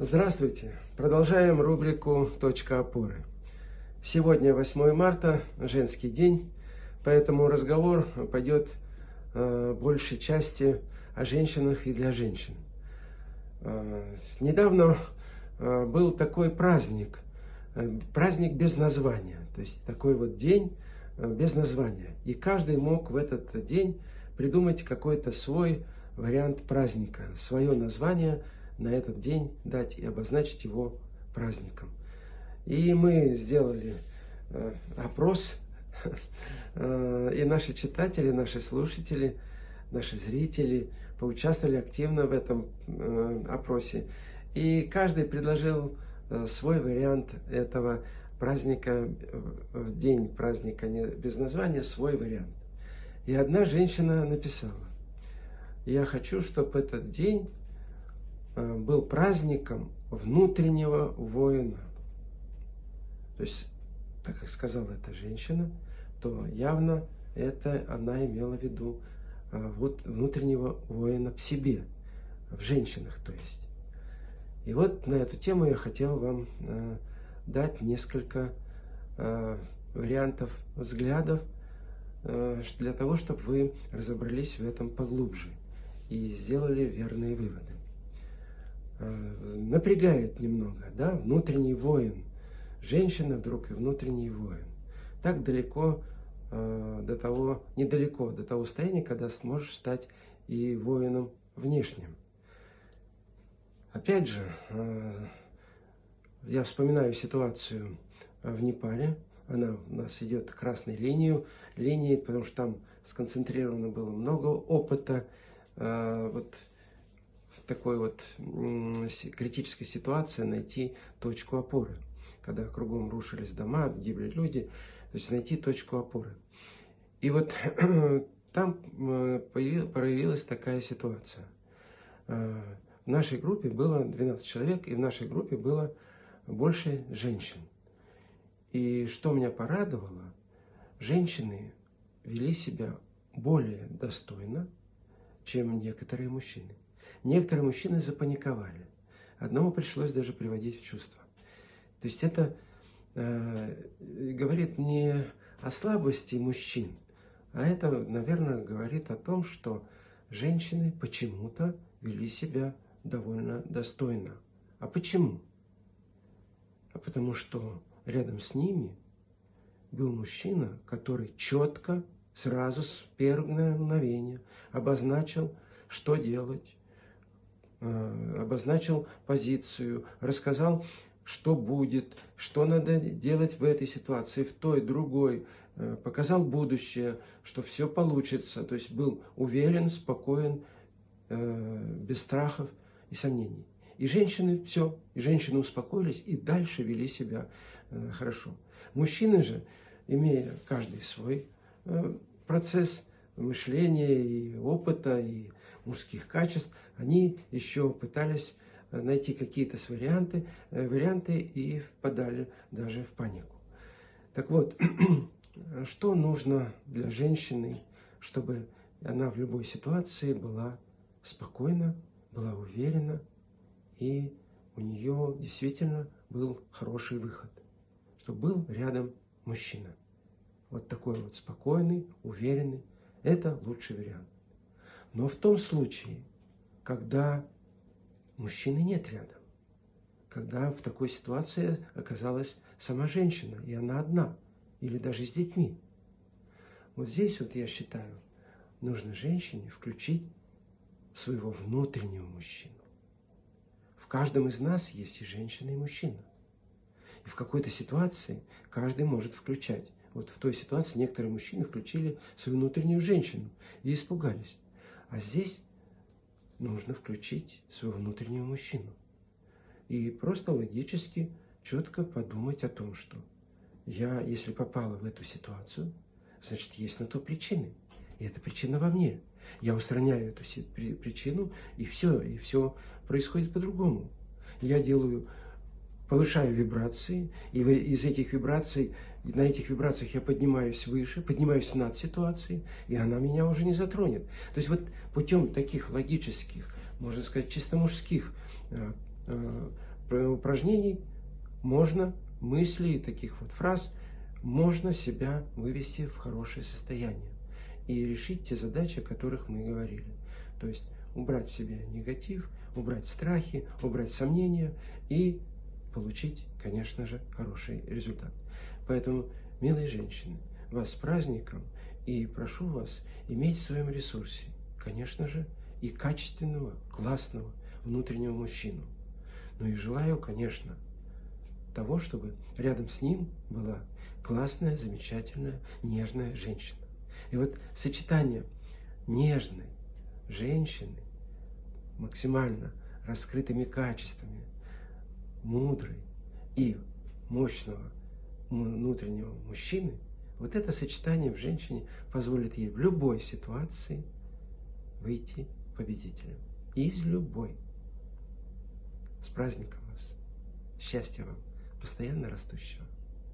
Здравствуйте! Продолжаем рубрику «Точка опоры». Сегодня 8 марта, женский день, поэтому разговор пойдет э, большей части о женщинах и для женщин. Э, недавно э, был такой праздник, э, праздник без названия, то есть такой вот день э, без названия. И каждый мог в этот день придумать какой-то свой вариант праздника, свое название – на этот день дать и обозначить его праздником. И мы сделали э, опрос, э, и наши читатели, наши слушатели, наши зрители поучаствовали активно в этом э, опросе. И каждый предложил свой вариант этого праздника, в день праздника без названия, свой вариант. И одна женщина написала, я хочу, чтобы этот день был праздником внутреннего воина. То есть, так как сказала эта женщина, то явно это она имела в виду э, вот внутреннего воина в себе, в женщинах, то есть. И вот на эту тему я хотел вам э, дать несколько вариантов взглядов для того, чтобы вы разобрались в этом поглубже и сделали верные выводы. Э, напрягает немного, да, внутренний воин. Женщина вдруг и внутренний воин. Так далеко э, до того, недалеко до того состояния, когда сможешь стать и воином внешним. Опять же, э, я вспоминаю ситуацию в Непале. Она у нас идет красной линию, линией, потому что там сконцентрировано было много опыта. Вот такой вот критической ситуации найти точку опоры. Когда кругом рушились дома, гибли люди, то есть найти точку опоры. И вот там проявилась такая ситуация. А, в нашей группе было 12 человек, и в нашей группе было больше женщин. И что меня порадовало, женщины вели себя более достойно, чем некоторые мужчины. Некоторые мужчины запаниковали. Одному пришлось даже приводить в чувство. То есть это э, говорит не о слабости мужчин, а это, наверное, говорит о том, что женщины почему-то вели себя довольно достойно. А почему? А потому что рядом с ними был мужчина, который четко, сразу с первого мгновения обозначил, что делать, обозначил позицию, рассказал, что будет, что надо делать в этой ситуации, в той, другой, э, показал будущее, что все получится, то есть был уверен, спокоен, э, без страхов и сомнений. И женщины все, и женщины успокоились и дальше вели себя хорошо. Мужчины же, имея каждый свой процесс мышления и опыта, и мужских качеств, они еще пытались э, найти какие-то варианты, э, варианты и впадали даже в панику. Так вот, что нужно для женщины, чтобы она в любой ситуации была спокойна, была уверена, и у нее действительно был хороший выход, чтобы был рядом мужчина. Вот такой вот спокойный, уверенный, это лучший вариант. Но в том случае, когда мужчины нет рядом, когда в такой ситуации оказалась сама женщина, и она одна, или даже с детьми. Вот здесь вот я считаю, нужно женщине включить своего внутреннего мужчину. В каждом из нас есть и женщина, и мужчина. И в какой-то ситуации каждый может включать. Вот в той ситуации некоторые мужчины включили свою внутреннюю женщину и испугались. А здесь нужно включить своего внутреннего мужчину. И просто логически, четко подумать о том, что я, если попала в эту ситуацию, значит, есть на то причины. И эта причина во мне. Я устраняю эту причину, и все, и все происходит по-другому. Я делаю повышаю вибрации, и из этих вибраций, на этих вибрациях я поднимаюсь выше, поднимаюсь над ситуацией, и она меня уже не затронет. То есть вот путем таких логических, можно сказать, чисто мужских э, э, упражнений можно, мыслей, таких вот фраз, можно себя вывести в хорошее состояние и решить те задачи, о которых мы говорили. То есть убрать в себе негатив, убрать страхи, убрать сомнения и получить, конечно же, хороший результат. Поэтому, милые женщины, вас с праздником и прошу вас иметь в своем ресурсе, конечно же, и качественного, классного внутреннего мужчину. Ну и желаю, конечно, того, чтобы рядом с ним была классная, замечательная, нежная женщина. И вот сочетание нежной женщины, максимально раскрытыми качествами, мудрой и мощного внутреннего мужчины, вот это сочетание в женщине позволит ей в любой ситуации выйти победителем. Из любой. С праздником вас. Счастья вам, постоянно растущего.